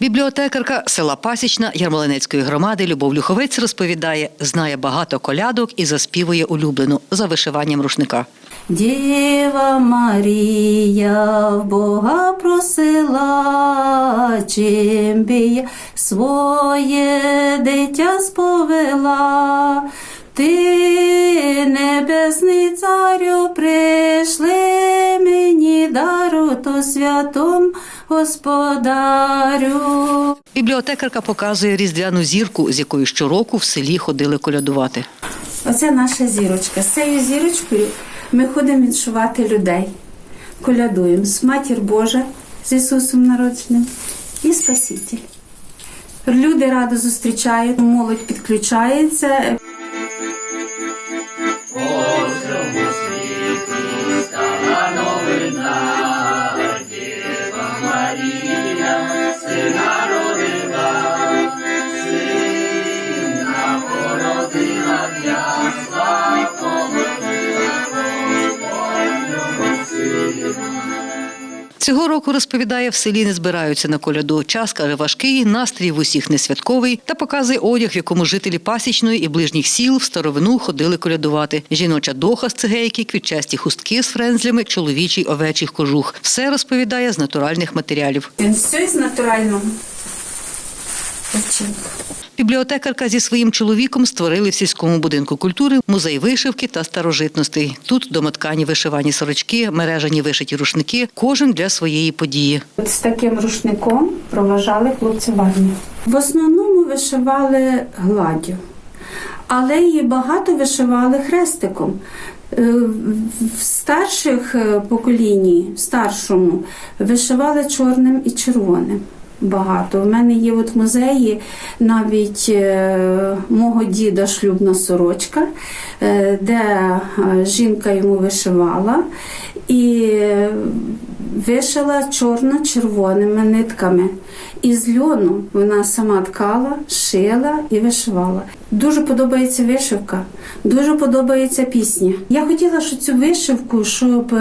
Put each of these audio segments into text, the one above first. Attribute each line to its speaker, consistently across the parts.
Speaker 1: Бібліотекарка села Пасічна Ярмолинецької громади Любов Люховець розповідає, знає багато колядок і заспівує улюблену за вишиванням рушника.
Speaker 2: Діва Марія Бога просила, чим би своє дитя сповела. Ти, небесний царю, прийшли дару, то святом господарю.
Speaker 1: Бібліотекарка показує різдвяну зірку, з якою щороку в селі ходили колядувати.
Speaker 2: Оце наша зірочка. З цією зірочкою ми ходимо відшувати людей. Колядуємо з Матір Божа з Ісусом народженим і Спаситель. Люди радо зустрічають, молодь підключається.
Speaker 1: Цього року розповідає, в селі не збираються на коляду. Час каже важкий, настрій в усіх не святковий та показує одяг, в якому жителі пасічної і ближніх сіл в старовину ходили колядувати. Жіноча доха з цигейки, квітчасті хустки з френзлями, чоловічий овечих кожух. Все розповідає з натуральних матеріалів.
Speaker 2: Все з натурального. Вчинку.
Speaker 1: Бібліотекарка зі своїм чоловіком створили в сільському будинку культури музей вишивки та старожитностей. Тут домоткані вишивані сорочки, мережані вишиті рушники, кожен для своєї події.
Speaker 2: От з таким рушником проважали хлопці в армію. В основному вишивали гладдю, але її багато вишивали хрестиком. Е, В старших е, поколінні, в старшому, вишивали чорним і червоним. Багато. У мене є от в музеї навіть е, мого діда шлюбна сорочка, е, де е, жінка йому вишивала і вишила чорно-червоними нитками. Із льону вона сама ткала, шила і вишивала. Дуже подобається вишивка, дуже подобається пісня. Я хотіла, що цю вишивку, щоб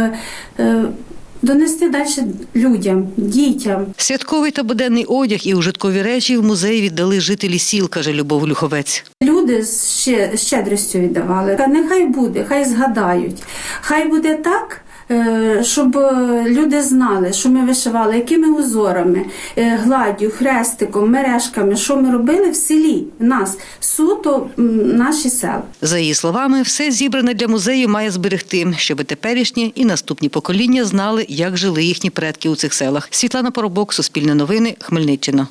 Speaker 2: донести далі людям, дітям.
Speaker 1: Святковий та буденний одяг і ужиткові речі в музеї віддали жителі сіл, каже Любов Люховець.
Speaker 2: Люди з ще- щедрістю віддавали. Та нехай буде, хай згадають. Хай буде так, щоб е, люди знали, що ми вишивали, якими узорами, е, гладдю, хрестиком, мережками, що ми робили в селі, нас, суто наші села.
Speaker 1: За її словами, все зібране для музею має зберегти, щоб теперішні і наступні покоління знали, як жили їхні предки у цих селах. Світлана Поробок, Суспільне новини, Хмельниччина.